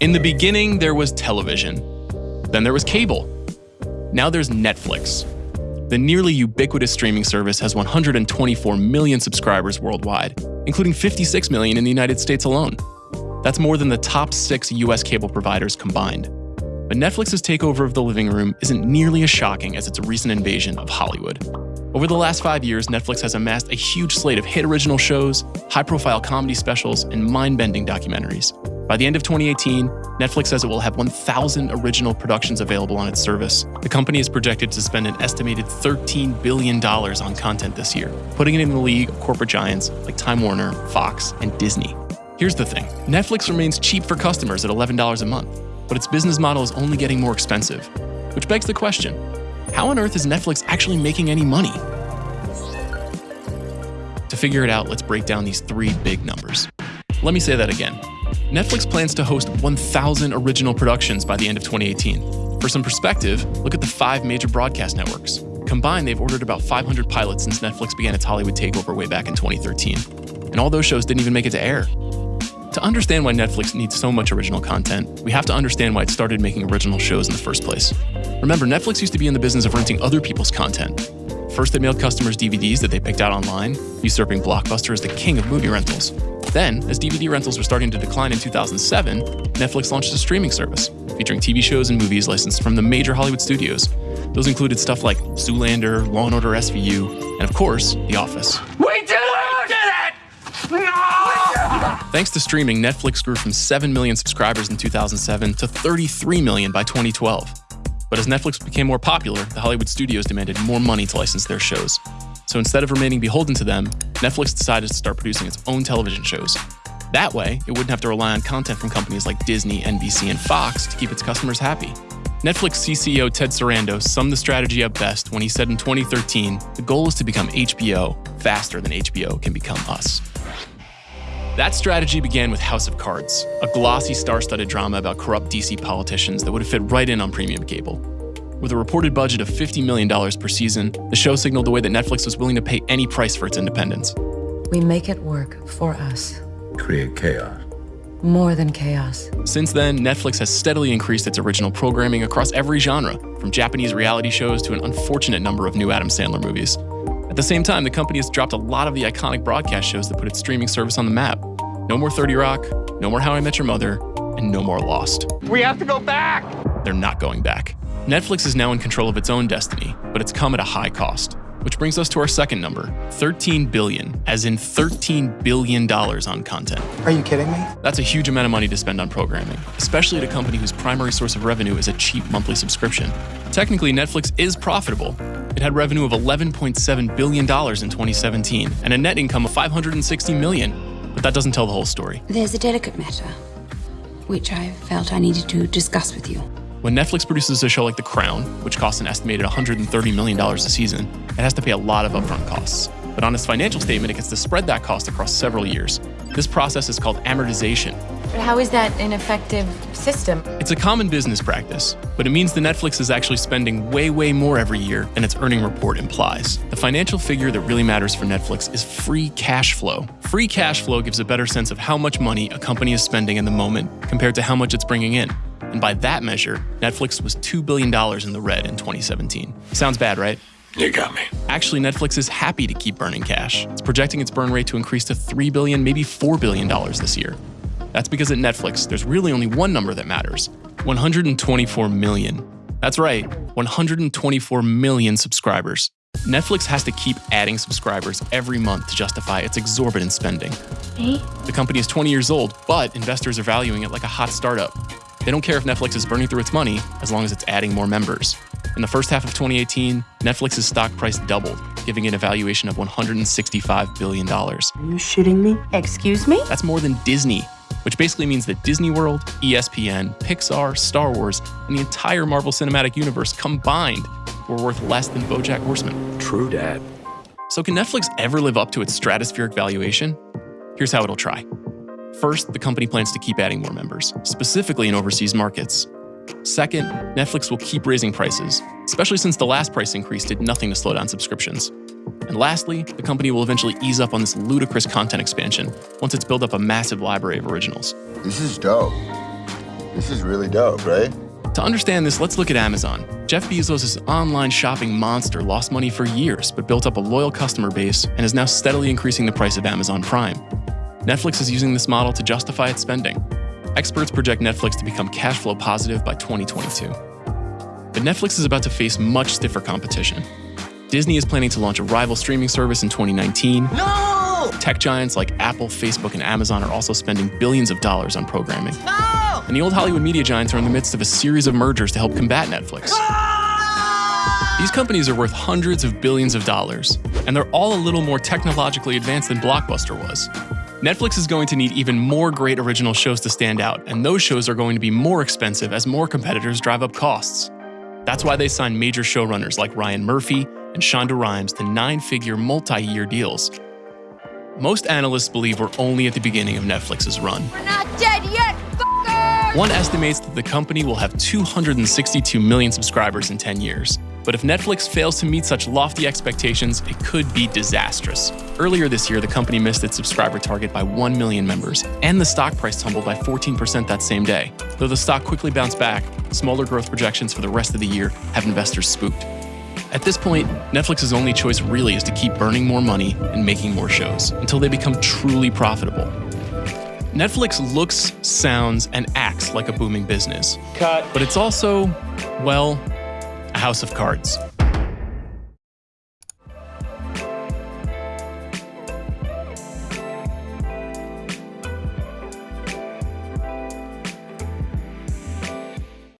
In the beginning, there was television. Then there was cable. Now there's Netflix. The nearly ubiquitous streaming service has 124 million subscribers worldwide, including 56 million in the United States alone. That's more than the top six US cable providers combined. But Netflix's takeover of the living room isn't nearly as shocking as its recent invasion of Hollywood. Over the last five years, Netflix has amassed a huge slate of hit original shows, high profile comedy specials, and mind bending documentaries. By the end of 2018, Netflix says it will have 1,000 original productions available on its service. The company is projected to spend an estimated $13 billion on content this year, putting it in the league of corporate giants like Time Warner, Fox, and Disney. Here's the thing Netflix remains cheap for customers at $11 a month, but its business model is only getting more expensive. Which begs the question how on earth is Netflix actually making any money? To figure it out, let's break down these three big numbers. Let me say that again. Netflix plans to host 1,000 original productions by the end of 2018. For some perspective, look at the five major broadcast networks. Combined, they've ordered about 500 pilots since Netflix began its Hollywood takeover way back in 2013. And all those shows didn't even make it to air. To understand why Netflix needs so much original content, we have to understand why it started making original shows in the first place. Remember, Netflix used to be in the business of renting other people's content. First, they mailed customers DVDs that they picked out online, usurping Blockbuster as the king of movie rentals. Then, as DVD rentals were starting to decline in 2007, Netflix launched a streaming service featuring TV shows and movies licensed from the major Hollywood studios. Those included stuff like Zoolander, Law & Order SVU, and of course, The Office. We did it! We did it! No! Thanks to streaming, Netflix grew from 7 million subscribers in 2007 to 33 million by 2012. But as Netflix became more popular, the Hollywood studios demanded more money to license their shows. So instead of remaining beholden to them, Netflix decided to start producing its own television shows. That way, it wouldn't have to rely on content from companies like Disney, NBC, and Fox to keep its customers happy. Netflix CCO Ted Sarandos summed the strategy up best when he said in 2013, the goal is to become HBO faster than HBO can become us. That strategy began with House of Cards, a glossy star studded drama about corrupt DC politicians that would have fit right in on premium cable. With a reported budget of $50 million per season, the show signaled the way that Netflix was willing to pay any price for its independence. We make it work for us. Create chaos. More than chaos. Since then, Netflix has steadily increased its original programming across every genre, from Japanese reality shows to an unfortunate number of new Adam Sandler movies. At the same time, the company has dropped a lot of the iconic broadcast shows that put its streaming service on the map. No more 30 Rock, no more How I Met Your Mother, and no more Lost. We have to go back! They're not going back. Netflix is now in control of its own destiny, but it's come at a high cost. Which brings us to our second number 13 billion, as in $13 billion on content. Are you kidding me? That's a huge amount of money to spend on programming, especially at a company whose primary source of revenue is a cheap monthly subscription. Technically, Netflix is profitable. It had revenue of $11.7 billion in 2017 and a net income of 560 million. But that doesn't tell the whole story. There's a delicate matter, which I felt I needed to discuss with you. When Netflix produces a show like The Crown, which costs an estimated $130 million a season, it has to pay a lot of upfront costs. But on its financial statement, it gets to spread that cost across several years. This process is called amortization. But how is that an effective system? It's a common business practice, but it means that Netflix is actually spending way, way more every year than its earning report implies. The financial figure that really matters for Netflix is free cash flow. Free cash flow gives a better sense of how much money a company is spending in the moment compared to how much it's bringing in. And by that measure, Netflix was $2 billion in the red in 2017. Sounds bad, right? You got me. Actually, Netflix is happy to keep burning cash. It's projecting its burn rate to increase to 3 billion, maybe $4 billion this year. That's because at Netflix, there's really only one number that matters 124 million. That's right, 124 million subscribers. Netflix has to keep adding subscribers every month to justify its exorbitant spending. Me? The company is 20 years old, but investors are valuing it like a hot startup. They don't care if Netflix is burning through its money as long as it's adding more members. In the first half of 2018, Netflix's stock price doubled, giving it a valuation of $165 billion. Are you shitting me? Excuse me? That's more than Disney, which basically means that Disney World, E ESPN, Pixar, Star Wars, and the entire Marvel Cinematic Universe combined were worth less than Bojack Horseman. True, Dad. So, can Netflix ever live up to its stratospheric valuation? Here's how it'll try. First, the company plans to keep adding more members, specifically in overseas markets. Second, Netflix will keep raising prices, especially since the last price increase did nothing to slow down subscriptions. And lastly, the company will eventually ease up on this ludicrous content expansion once it's built up a massive library of originals. This is dope. This is really dope, right? To understand this, let's look at Amazon. Jeff Bezos' online shopping monster lost money for years, but built up a loyal customer base and is now steadily increasing the price of Amazon Prime. Netflix is using this model to justify its spending. Experts project Netflix to become cash flow positive by 2022. But Netflix is about to face much stiffer competition. Disney is planning to launch a rival streaming service in 2019. No! Tech giants like Apple, Facebook, and Amazon are also spending billions of dollars on programming. No! And the old Hollywood media giants are in the midst of a series of mergers to help combat Netflix. Ah! These companies are worth hundreds of billions of dollars, and they're all a little more technologically advanced than Blockbuster was. Netflix is going to need even more great original shows to stand out, and those shows are going to be more expensive as more competitors drive up costs. That's why they signed major showrunners like Ryan Murphy and Shonda Rhimes to nine figure multi year deals. Most analysts believe we're only at the beginning of Netflix's run. We're not dead yet, fuckers! One estimates that the company will have 262 million subscribers in 10 years. But if Netflix fails to meet such lofty expectations, it could be disastrous. Earlier this year, the company missed its subscriber target by 1 million members, and the stock price tumbled by 14% that same day. Though the stock quickly bounced back, smaller growth projections for the rest of the year have investors spooked. At this point, Netflix's only choice really is to keep burning more money and making more shows until they become truly profitable. Netflix looks, sounds, and acts like a booming business. Cut. But it's also, well, house of cards.